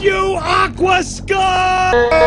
you, Aqua Skull!